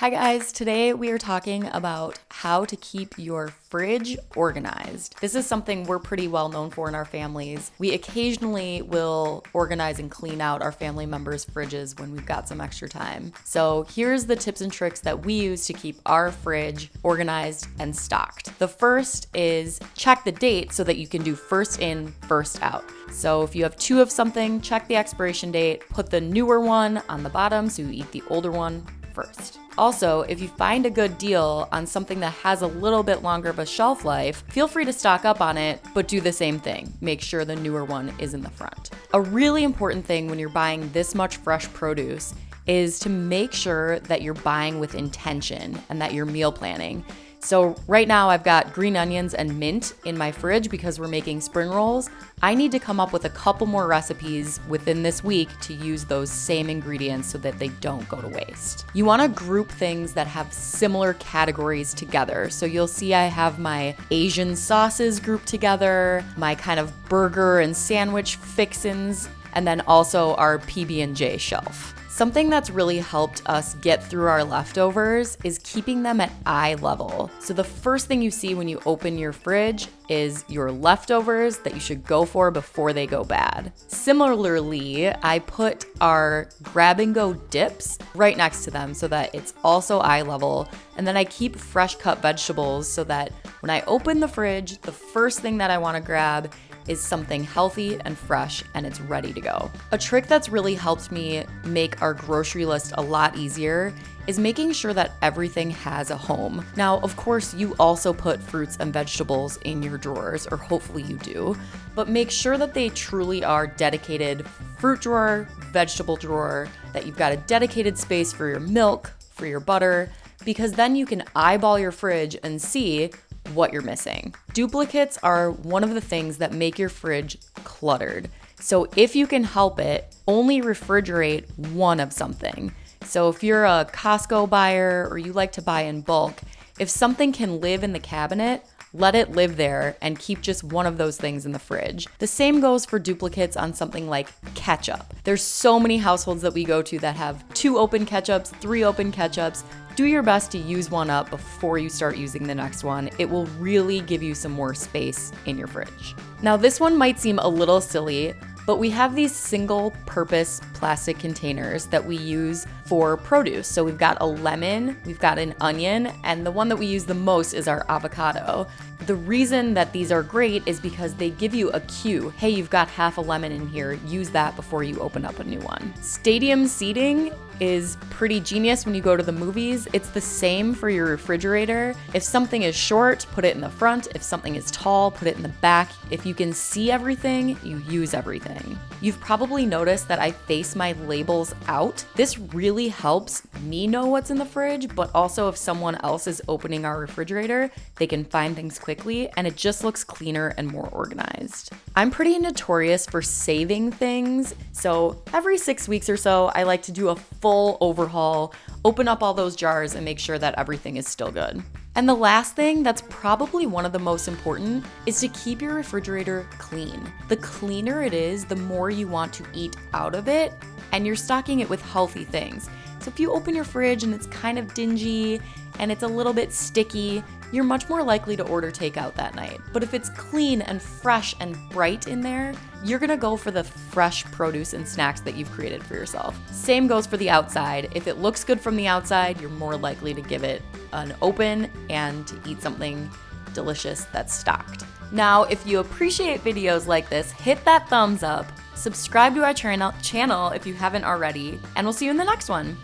Hi guys, today we are talking about how to keep your fridge organized. This is something we're pretty well known for in our families. We occasionally will organize and clean out our family members' fridges when we've got some extra time. So here's the tips and tricks that we use to keep our fridge organized and stocked. The first is check the date so that you can do first in, first out. So if you have two of something, check the expiration date, put the newer one on the bottom so you eat the older one first. Also, if you find a good deal on something that has a little bit longer of a shelf life, feel free to stock up on it, but do the same thing. Make sure the newer one is in the front. A really important thing when you're buying this much fresh produce is to make sure that you're buying with intention and that you're meal planning. So right now I've got green onions and mint in my fridge because we're making spring rolls. I need to come up with a couple more recipes within this week to use those same ingredients so that they don't go to waste. You wanna group things that have similar categories together. So you'll see I have my Asian sauces grouped together, my kind of burger and sandwich fixins, and then also our PB&J shelf. Something that's really helped us get through our leftovers is keeping them at eye level. So the first thing you see when you open your fridge is your leftovers that you should go for before they go bad. Similarly, I put our grab and go dips right next to them so that it's also eye level. And then I keep fresh cut vegetables so that when I open the fridge, the first thing that I wanna grab is something healthy and fresh and it's ready to go. A trick that's really helped me make our grocery list a lot easier is making sure that everything has a home. Now, of course, you also put fruits and vegetables in your drawers, or hopefully you do, but make sure that they truly are dedicated fruit drawer, vegetable drawer, that you've got a dedicated space for your milk, for your butter, because then you can eyeball your fridge and see what you're missing. Duplicates are one of the things that make your fridge cluttered. So if you can help it, only refrigerate one of something. So if you're a Costco buyer or you like to buy in bulk, if something can live in the cabinet, let it live there and keep just one of those things in the fridge. The same goes for duplicates on something like ketchup. There's so many households that we go to that have two open ketchups, three open ketchups, do your best to use one up before you start using the next one. It will really give you some more space in your fridge. Now, this one might seem a little silly, but we have these single purpose plastic containers that we use for produce. So we've got a lemon, we've got an onion, and the one that we use the most is our avocado. The reason that these are great is because they give you a cue. Hey, you've got half a lemon in here. Use that before you open up a new one. Stadium seating is pretty genius when you go to the movies. It's the same for your refrigerator. If something is short, put it in the front. If something is tall, put it in the back. If you can see everything, you use everything. You've probably noticed that I face my labels out. This really helps me know what's in the fridge, but also if someone else is opening our refrigerator, they can find things quickly and it just looks cleaner and more organized. I'm pretty notorious for saving things, so every six weeks or so, I like to do a full overhaul, open up all those jars, and make sure that everything is still good. And the last thing that's probably one of the most important is to keep your refrigerator clean. The cleaner it is, the more you want to eat out of it, and you're stocking it with healthy things. So if you open your fridge and it's kind of dingy and it's a little bit sticky, you're much more likely to order takeout that night. But if it's clean and fresh and bright in there, you're gonna go for the fresh produce and snacks that you've created for yourself. Same goes for the outside. If it looks good from the outside, you're more likely to give it an open and to eat something delicious that's stocked. Now, if you appreciate videos like this, hit that thumbs up, subscribe to our channel if you haven't already, and we'll see you in the next one.